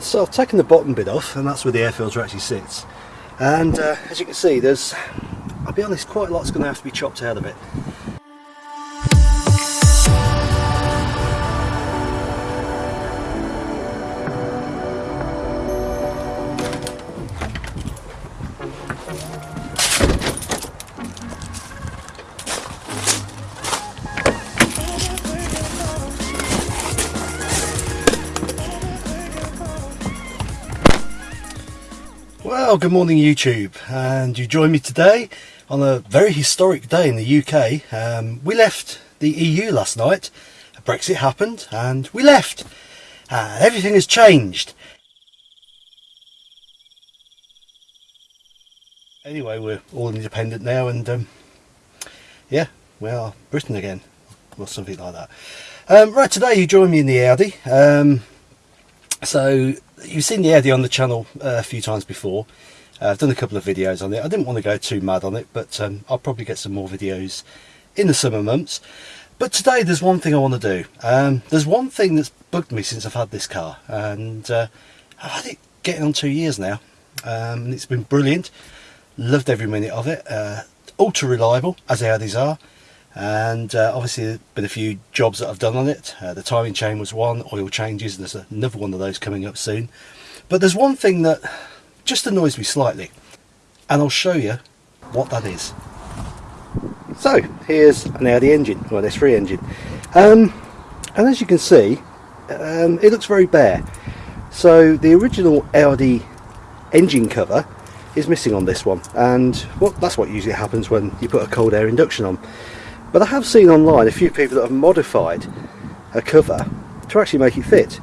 So I've taken the bottom bit off and that's where the air filter actually sits. And uh, as you can see there's, I'll be honest, quite a lot's going to have to be chopped out of it. Well, good morning YouTube, and you join me today on a very historic day in the UK. Um, we left the EU last night, Brexit happened, and we left. And everything has changed. Anyway, we're all independent now, and um, yeah, we are Britain again, or something like that. Um, right, today you join me in the Audi. Um, so you've seen the Audi on the channel uh, a few times before. Uh, I've done a couple of videos on it. I didn't want to go too mad on it, but um, I'll probably get some more videos in the summer months. But today there's one thing I want to do. Um, there's one thing that's bugged me since I've had this car, and uh, I've had it getting on two years now, um, and it's been brilliant. Loved every minute of it. Uh, ultra reliable, as Audis are and uh, obviously there's been a few jobs that I've done on it. Uh, the timing chain was one oil changes there's another one of those coming up soon. But there's one thing that just annoys me slightly and I'll show you what that is. So here's now the engine. Well there's three engine. Um, and as you can see um, it looks very bare. So the original Audi engine cover is missing on this one. And well, that's what usually happens when you put a cold air induction on but I have seen online a few people that have modified a cover to actually make it fit.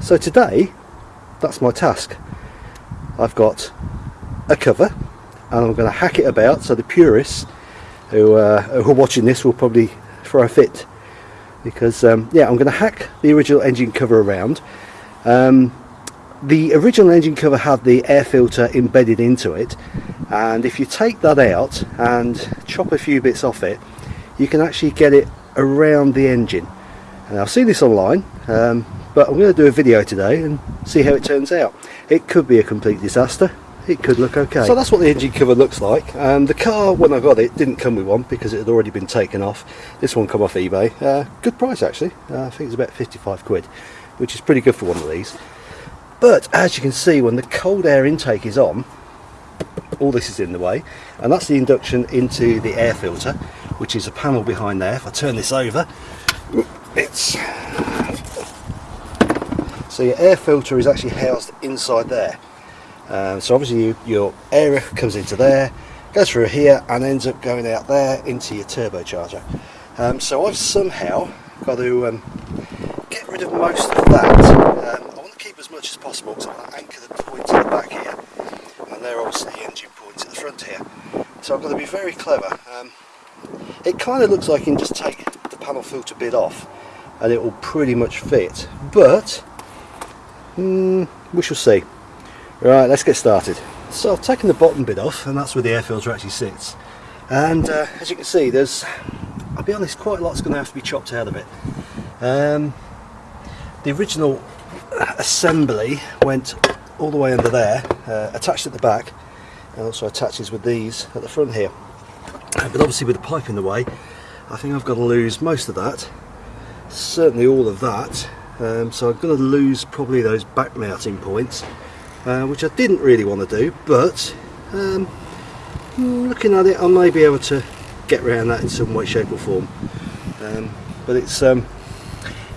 So today, that's my task. I've got a cover and I'm going to hack it about so the purists who, uh, who are watching this will probably throw a fit because um, yeah I'm going to hack the original engine cover around um, the original engine cover had the air filter embedded into it and if you take that out and chop a few bits off it you can actually get it around the engine. And I've seen this online um, but I'm going to do a video today and see how it turns out. It could be a complete disaster. It could look okay. So that's what the engine cover looks like. Um, the car when I got it didn't come with one because it had already been taken off. This one come off eBay. Uh, good price actually. Uh, I think it's about 55 quid which is pretty good for one of these. But as you can see when the cold air intake is on all this is in the way and that's the induction into the air filter which is a panel behind there. If I turn this over it's so your air filter is actually housed inside there. Um, so obviously you, your air comes into there goes through here and ends up going out there into your turbocharger. Um, so I've somehow got to um, get rid of most of that. Um, I want to keep as much as possible so I want to anchor the point at the back here and they're obviously the engine points at the front here. So I've got to be very clever it kind of looks like you can just take the panel filter bit off and it will pretty much fit but mm, we shall see. Right let's get started. So I've taken the bottom bit off and that's where the air filter actually sits. And uh, as you can see there's I'll be honest quite a lot's going to have to be chopped out of it. Um, the original assembly went all the way under there uh, attached at the back and also attaches with these at the front here but obviously with the pipe in the way I think I've got to lose most of that. Certainly all of that. Um, so I'm going to lose probably those back mounting points uh, which I didn't really want to do but um, looking at it I may be able to get around that in some way shape or form. Um, but it's um,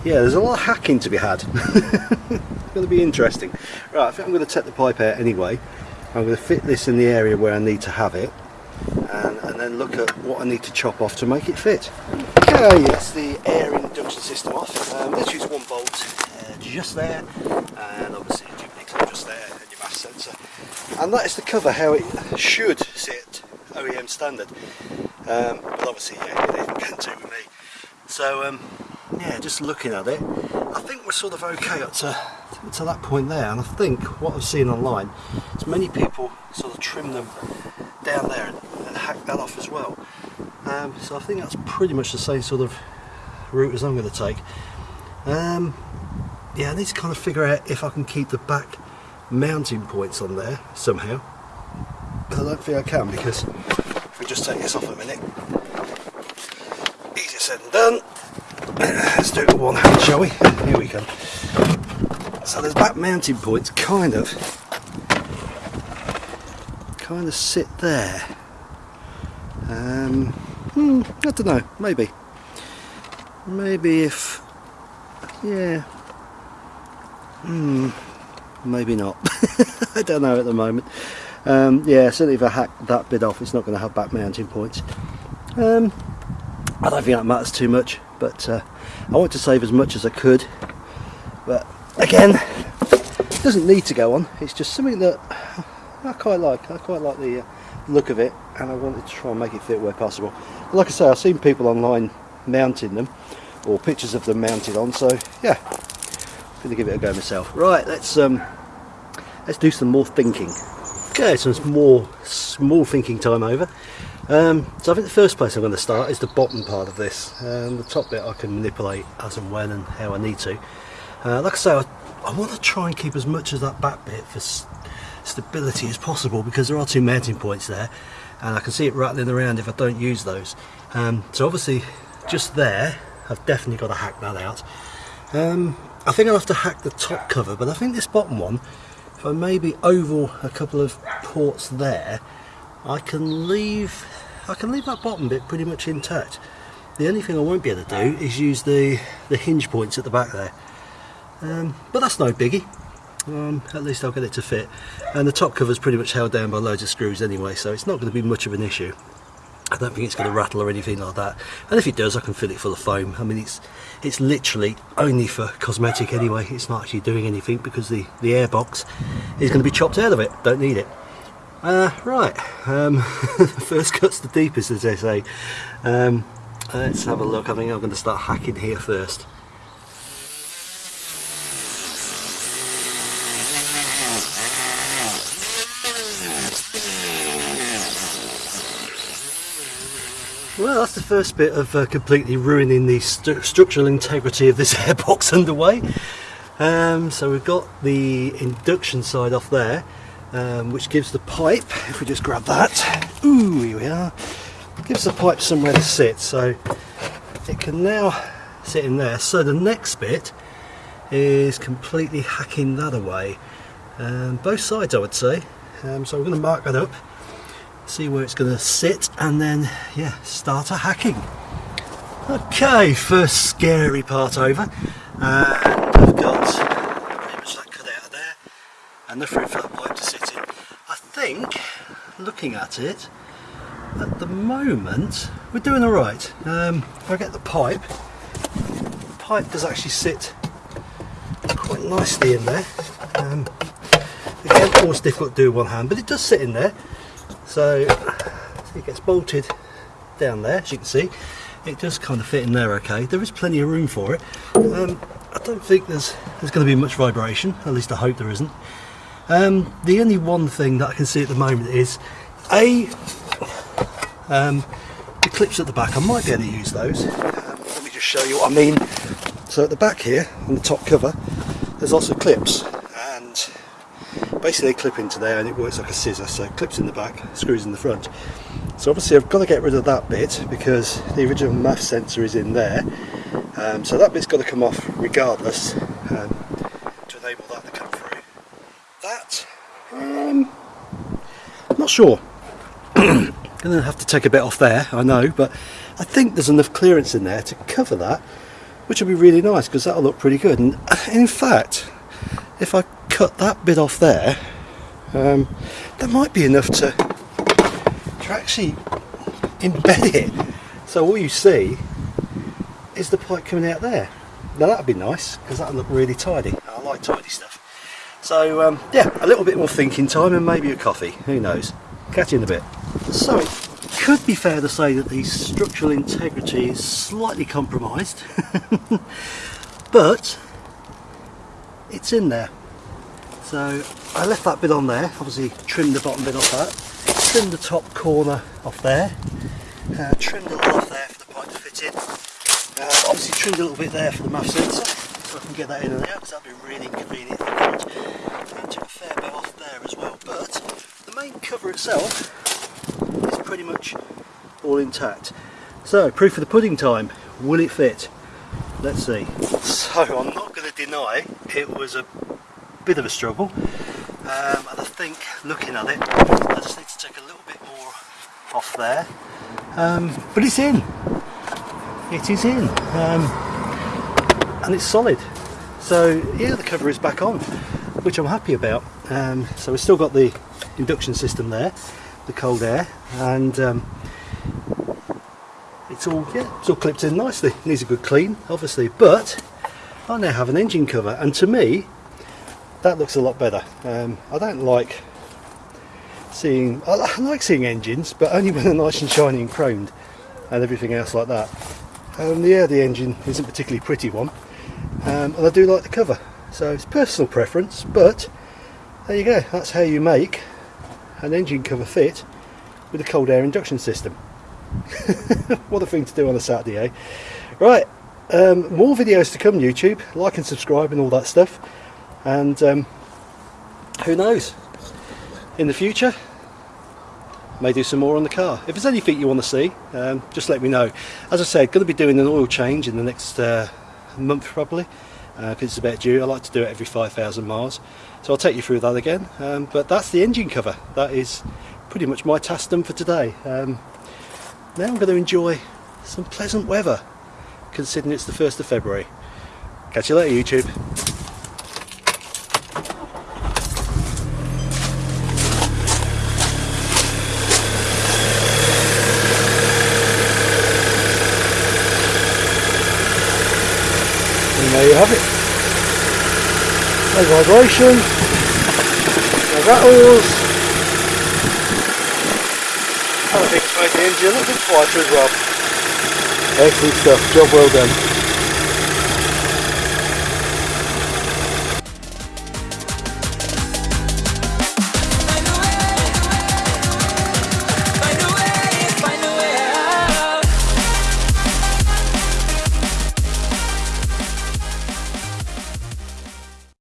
yeah there's a lot of hacking to be had. It's going to be interesting. Right I think I'm going to take the pipe out anyway. I'm going to fit this in the area where I need to have it and, then look at what I need to chop off to make it fit. Okay, that's the air induction system off. Um, let's use one bolt uh, just there and obviously a duplicate just there and your mass sensor. And that is the cover how it should sit OEM standard. Um, but obviously yeah, it isn't going to with me. So um, yeah, just looking at it, I think we're sort of okay up to, to that point there and I think what I've seen online is many people sort of trim them down there hack that off as well. Um, so I think that's pretty much the same sort of route as I'm going to take. Um, yeah, I need to kind of figure out if I can keep the back mounting points on there somehow. But I don't think I can because if we just take this off a minute, easier said than done. Let's do it with one hand, shall we? Here we go. So there's back mounting points kind of kind of sit there. Um, hmm, I don't know, maybe. Maybe if, yeah, hmm, maybe not. I don't know at the moment. Um, yeah, certainly if I hack that bit off, it's not going to have back mounting points. Um, I don't think that matters too much, but uh, I want to save as much as I could. But again, it doesn't need to go on. It's just something that I quite like. I quite like the uh, look of it, and I wanted to try and make it fit where possible. Like I say, I've seen people online mounting them, or pictures of them mounted on. So yeah, I'm to give it a go myself. Right, let's um, let's do some more thinking. Okay, some more small thinking time over. Um, so I think the first place I'm going to start is the bottom part of this. Um, the top bit I can manipulate as and when and how I need to. Uh, like I say, I, I want to try and keep as much of that back bit for stability as possible because there are two mounting points there and I can see it rattling around if I don't use those. Um, so obviously just there I've definitely got to hack that out. Um, I think I'll have to hack the top cover but I think this bottom one if I maybe oval a couple of ports there I can leave I can leave that bottom bit pretty much intact. The only thing I won't be able to do is use the, the hinge points at the back there. Um, but that's no biggie um, at least I'll get it to fit. And the top cover is pretty much held down by loads of screws anyway so it's not going to be much of an issue. I don't think it's going to rattle or anything like that. And if it does I can fill it full of foam. I mean it's it's literally only for cosmetic anyway. It's not actually doing anything because the the air box is going to be chopped out of it. Don't need it. Uh, right um, first cuts the deepest as they say. Um, let's have a look. I think I'm going to start hacking here first Well, that's the first bit of uh, completely ruining the st structural integrity of this airbox underway. Um, so we've got the induction side off there, um, which gives the pipe, if we just grab that, ooh, here we are, gives the pipe somewhere to sit. So it can now sit in there. So the next bit is completely hacking that away. Um, both sides, I would say. Um, so we're going to mark that up see where it's going to sit and then yeah start a hacking. Okay first scary part over. And I've got pretty much that cut out of there and the fruit flat pipe to sit in. I think looking at it at the moment we're doing all right. Um, if I get the pipe the pipe does actually sit quite nicely in there. Um, again always difficult to do one hand but it does sit in there so it gets bolted down there as you can see. It does kind of fit in there okay. There is plenty of room for it. Um, I don't think there's there's going to be much vibration at least I hope there isn't. Um, the only one thing that I can see at the moment is a um, the clips at the back I might be able to use those. Um, let me just show you what I mean. So at the back here on the top cover there's also clips basically they clip into there and it works like a scissor so clips in the back screws in the front. So obviously I've got to get rid of that bit because the original MAF sensor is in there. Um, so that bit's got to come off regardless um, to enable that to come through. That um, not sure. Gonna have to take a bit off there I know but I think there's enough clearance in there to cover that which will be really nice because that'll look pretty good. And in fact if I cut that bit off there, um, that might be enough to, to actually embed it. So all you see is the pipe coming out there. Now that'd be nice because that'd look really tidy. I like tidy stuff. So um, yeah, a little bit more thinking time and maybe a coffee, who knows. Catch you in a bit. So it could be fair to say that the structural integrity is slightly compromised, but it's in there. So I left that bit on there, obviously trimmed the bottom bit off that, trimmed the top corner off there, uh, trimmed a little off there for the pipe to fit in, uh, obviously trimmed a little bit there for the MAF sensor, so I can get that in and out because that'd be really inconvenient. And took a fair bit off there as well. But the main cover itself is pretty much all intact. So, proof of the pudding time. Will it fit? Let's see. So, I'm not going to deny it was a bit of a struggle. Um, and I think, looking at it, I just need to take a little bit more off there. Um, but it's in. It is in. Um, and it's solid. So, yeah, the cover is back on, which I'm happy about. Um, so we've still got the induction system there, the cold air, and um, it's all yeah it's all clipped in nicely needs a good clean obviously but I now have an engine cover and to me that looks a lot better. Um, I don't like seeing I like seeing engines but only when they're nice and shiny and chromed and everything else like that. Um, yeah the engine isn't a particularly pretty one um, and I do like the cover. So it's personal preference but there you go. That's how you make an engine cover fit with a cold air induction system. What a thing to do on a Saturday, eh? Right, um, more videos to come YouTube, like and subscribe and all that stuff. And um, who knows, in the future, may do some more on the car. If there's anything you want to see, um, just let me know. As I said, going to be doing an oil change in the next uh, month probably, because uh, it's about due. I like to do it every 5,000 miles. So I'll take you through that again. Um, but that's the engine cover. That is pretty much my task done for today. Um, now I'm going to enjoy some pleasant weather considering it's the 1st of February. Catch you later YouTube. Have it. No vibration, no rattles, I think it's made the engine a little bit quieter as well. Excellent stuff, job well done.